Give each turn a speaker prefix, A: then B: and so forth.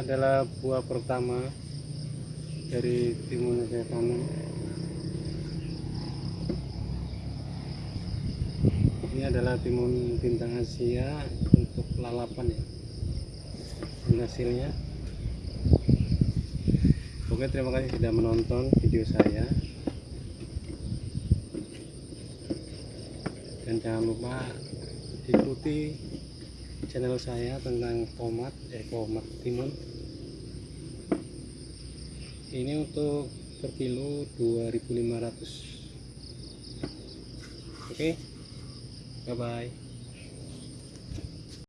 A: Adalah buah pertama dari timun yang saya tanam. Ini adalah timun bintang Asia untuk lalapan ya hasilnya. Oke terima kasih sudah menonton video saya. Dan jangan lupa ikuti channel saya tentang tomat eh tomat timun ini untuk per kilo 2500 oke? Bye bye